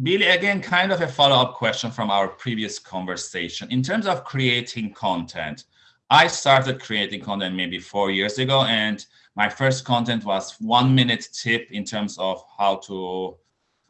Billy, again, kind of a follow-up question from our previous conversation. In terms of creating content, I started creating content maybe four years ago, and my first content was one minute tip in terms of how to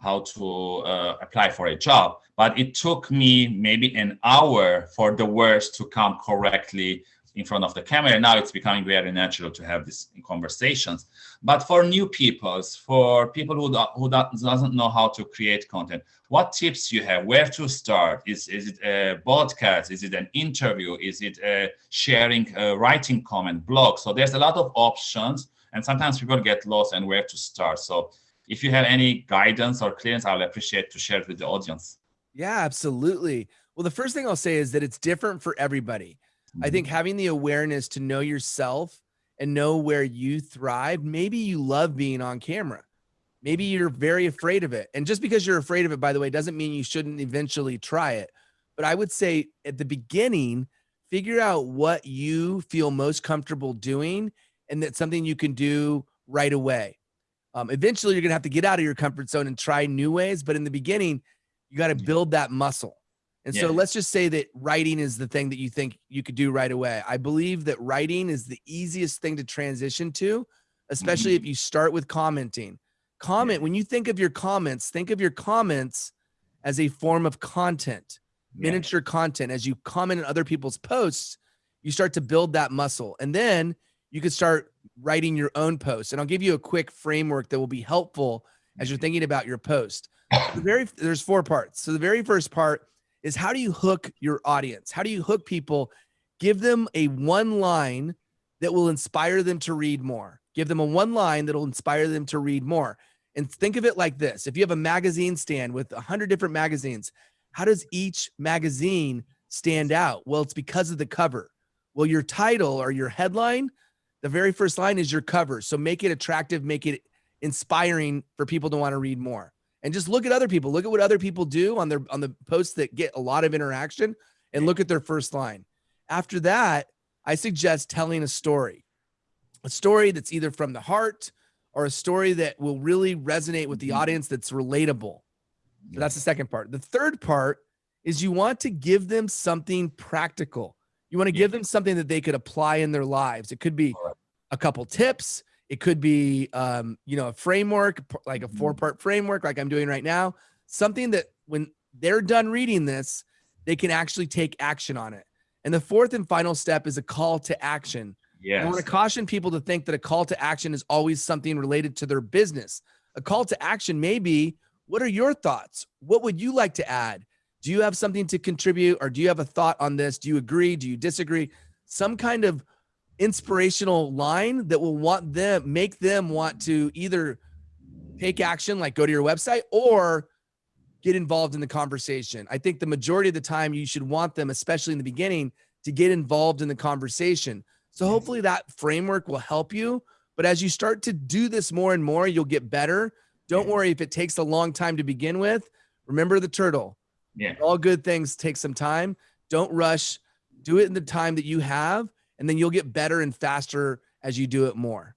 how to uh, apply for a job. But it took me maybe an hour for the words to come correctly in front of the camera. Now it's becoming very natural to have these conversations. But for new peoples, for people who, who doesn't know how to create content, what tips you have? Where to start? Is, is it a podcast? Is it an interview? Is it a sharing, a writing comment, blog? So there's a lot of options and sometimes people get lost and where to start. So if you have any guidance or clearance, I'll appreciate to share it with the audience. Yeah, absolutely. Well, the first thing I'll say is that it's different for everybody. I think mm-hmm. having the awareness to know yourself and know where you thrive, maybe you love being on camera. Maybe you're very afraid of it. And just because you're afraid of it, by the way, doesn't mean you shouldn't eventually try it. But I would say at the beginning, figure out what you feel most comfortable doing and that's something you can do right away. Um, eventually, you're going to have to get out of your comfort zone and try new ways. But in the beginning, you got to build that muscle. And yeah. so let's just say that writing is the thing that you think you could do right away. I believe that writing is the easiest thing to transition to, especially mm-hmm. if you start with commenting. Comment, yeah. when you think of your comments, think of your comments as a form of content, yeah. miniature content. As you comment on other people's posts, you start to build that muscle. And then you could start writing your own posts. And I'll give you a quick framework that will be helpful as you're mm-hmm. thinking about your post. The very there's four parts. So the very first part is how do you hook your audience? How do you hook people? Give them a one line that will inspire them to read more. Give them a one line that will inspire them to read more. And think of it like this. If you have a magazine stand with a hundred different magazines, how does each magazine stand out? Well, it's because of the cover. Well, your title or your headline, the very first line is your cover. So make it attractive, make it inspiring for people to want to read more and just look at other people. Look at what other people do on their on the posts that get a lot of interaction and look at their first line. After that, I suggest telling a story. A story that's either from the heart or a story that will really resonate with the mm-hmm. audience that's relatable. So that's the second part. The third part is you want to give them something practical. You want to give them something that they could apply in their lives. It could be a couple tips, it could be, um, you know, a framework, like a mm-hmm. four part framework, like I'm doing right now, something that when they're done reading this, they can actually take action on it. And the fourth and final step is a call to action. Yeah. I want to caution people to think that a call to action is always something related to their business. A call to action may be, what are your thoughts? What would you like to add? Do you have something to contribute or do you have a thought on this? Do you agree? Do you disagree? Some kind of inspirational line that will want them make them want to either take action like go to your website or get involved in the conversation. I think the majority of the time you should want them especially in the beginning to get involved in the conversation. So hopefully that framework will help you. But as you start to do this more and more you'll get better. Don't worry if it takes a long time to begin with. Remember the turtle. Yeah. All good things take some time. Don't rush. Do it in the time that you have and then you'll get better and faster as you do it more.